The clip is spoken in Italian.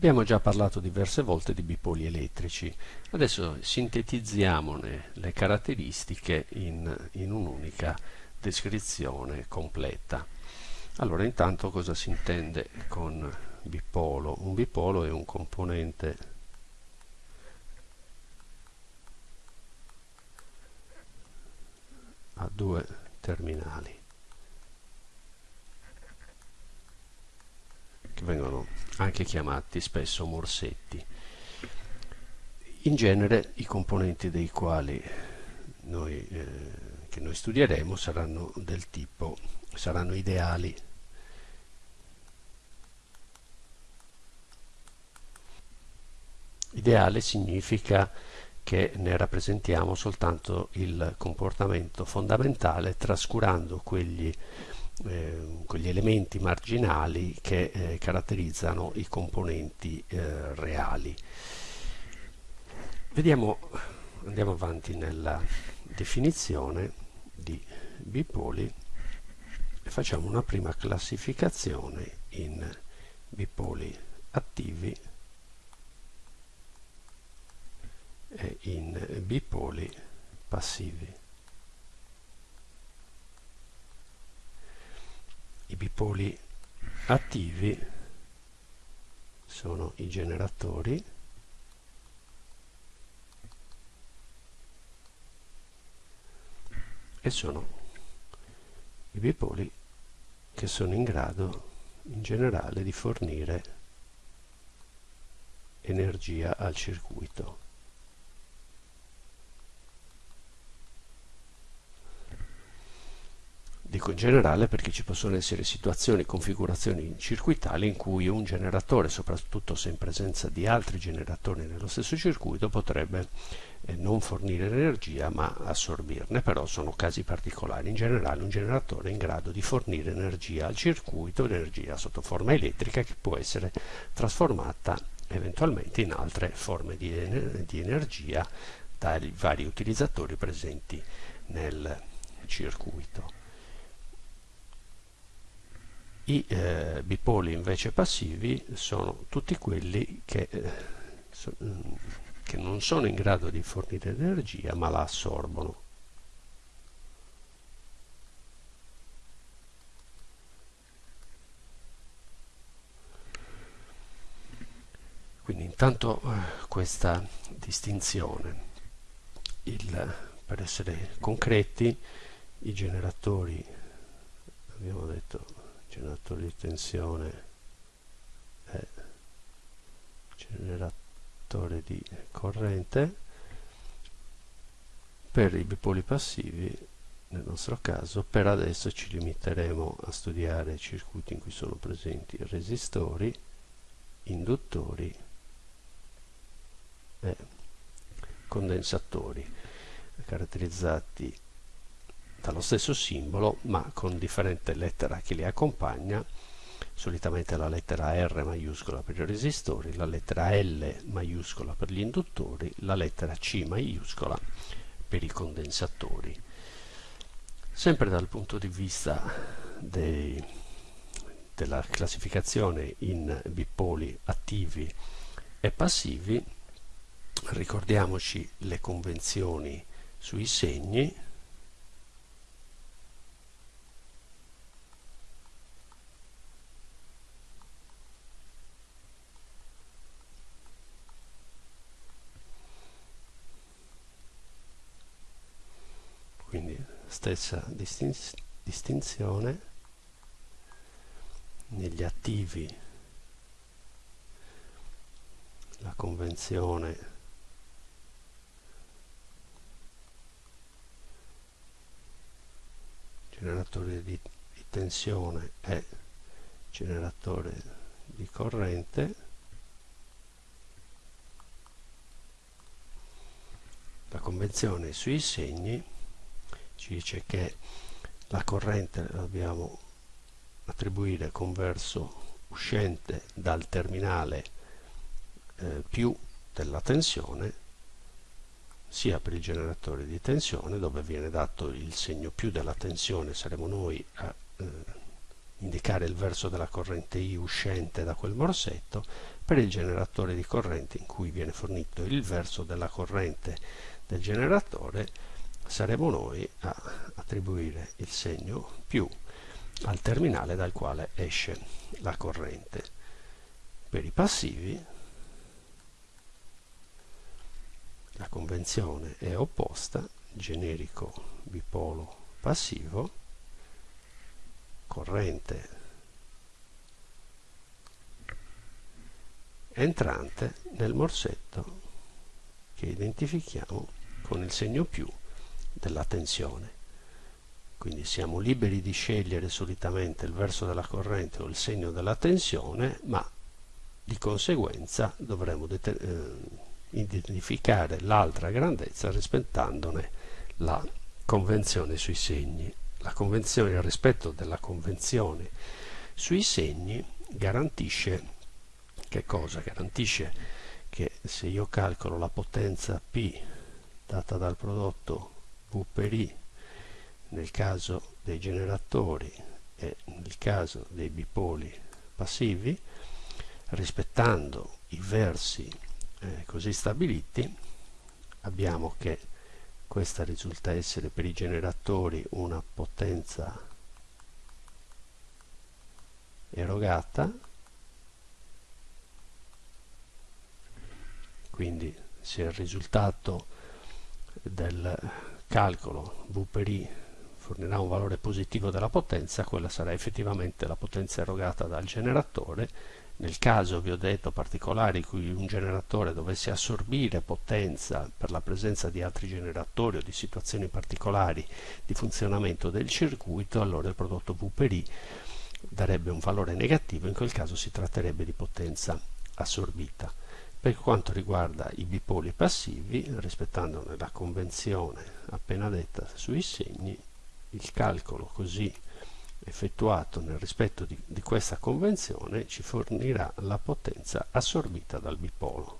Abbiamo già parlato diverse volte di bipoli elettrici, adesso sintetizziamone le caratteristiche in, in un'unica descrizione completa. Allora, intanto cosa si intende con bipolo? Un bipolo è un componente a due terminali che vengono anche chiamati spesso morsetti. In genere i componenti dei quali noi, eh, che noi studieremo saranno del tipo, saranno ideali. Ideale significa che ne rappresentiamo soltanto il comportamento fondamentale trascurando quegli quegli elementi marginali che eh, caratterizzano i componenti eh, reali. Vediamo, andiamo avanti nella definizione di bipoli e facciamo una prima classificazione in bipoli attivi e in bipoli passivi. I bipoli attivi sono i generatori e sono i bipoli che sono in grado in generale di fornire energia al circuito. Dico in generale perché ci possono essere situazioni, configurazioni circuitali in cui un generatore, soprattutto se in presenza di altri generatori nello stesso circuito, potrebbe eh, non fornire energia ma assorbirne, però sono casi particolari. In generale un generatore è in grado di fornire energia al circuito, energia sotto forma elettrica che può essere trasformata eventualmente in altre forme di, di energia dai vari utilizzatori presenti nel circuito. I eh, bipoli invece passivi sono tutti quelli che, eh, so, mm, che non sono in grado di fornire energia ma la assorbono. Quindi intanto eh, questa distinzione, il, per essere concreti, i generatori, abbiamo detto, generatore di tensione. E generatore di corrente. Per i bipoli passivi nel nostro caso per adesso ci limiteremo a studiare circuiti in cui sono presenti resistori induttori e condensatori caratterizzati dallo stesso simbolo ma con differente lettera che li accompagna solitamente la lettera R maiuscola per i resistori, la lettera L maiuscola per gli induttori, la lettera C maiuscola per i condensatori. Sempre dal punto di vista dei, della classificazione in bipoli attivi e passivi, ricordiamoci le convenzioni sui segni, stessa distin distinzione negli attivi. La convenzione generatore di, di tensione e generatore di corrente. La convenzione sui segni ci dice che la corrente la dobbiamo attribuire con verso uscente dal terminale eh, più della tensione sia per il generatore di tensione dove viene dato il segno più della tensione saremo noi a eh, indicare il verso della corrente I uscente da quel morsetto per il generatore di corrente in cui viene fornito il verso della corrente del generatore saremo noi a attribuire il segno più al terminale dal quale esce la corrente. Per i passivi la convenzione è opposta, generico bipolo passivo, corrente entrante nel morsetto che identifichiamo con il segno più della tensione. Quindi siamo liberi di scegliere solitamente il verso della corrente o il segno della tensione, ma di conseguenza dovremo eh, identificare l'altra grandezza rispettandone la convenzione sui segni. Il rispetto della convenzione sui segni garantisce che cosa? Garantisce che se io calcolo la potenza P data dal prodotto V per I nel caso dei generatori e nel caso dei bipoli passivi, rispettando i versi eh, così stabiliti, abbiamo che questa risulta essere per i generatori una potenza erogata. Quindi se il risultato del calcolo V per I fornirà un valore positivo della potenza, quella sarà effettivamente la potenza erogata dal generatore. Nel caso, vi ho detto, particolare in cui un generatore dovesse assorbire potenza per la presenza di altri generatori o di situazioni particolari di funzionamento del circuito, allora il prodotto V per I darebbe un valore negativo, in quel caso si tratterebbe di potenza assorbita. Per quanto riguarda i bipoli passivi, rispettandone la convenzione appena detta sui segni, il calcolo così effettuato nel rispetto di, di questa convenzione ci fornirà la potenza assorbita dal bipolo.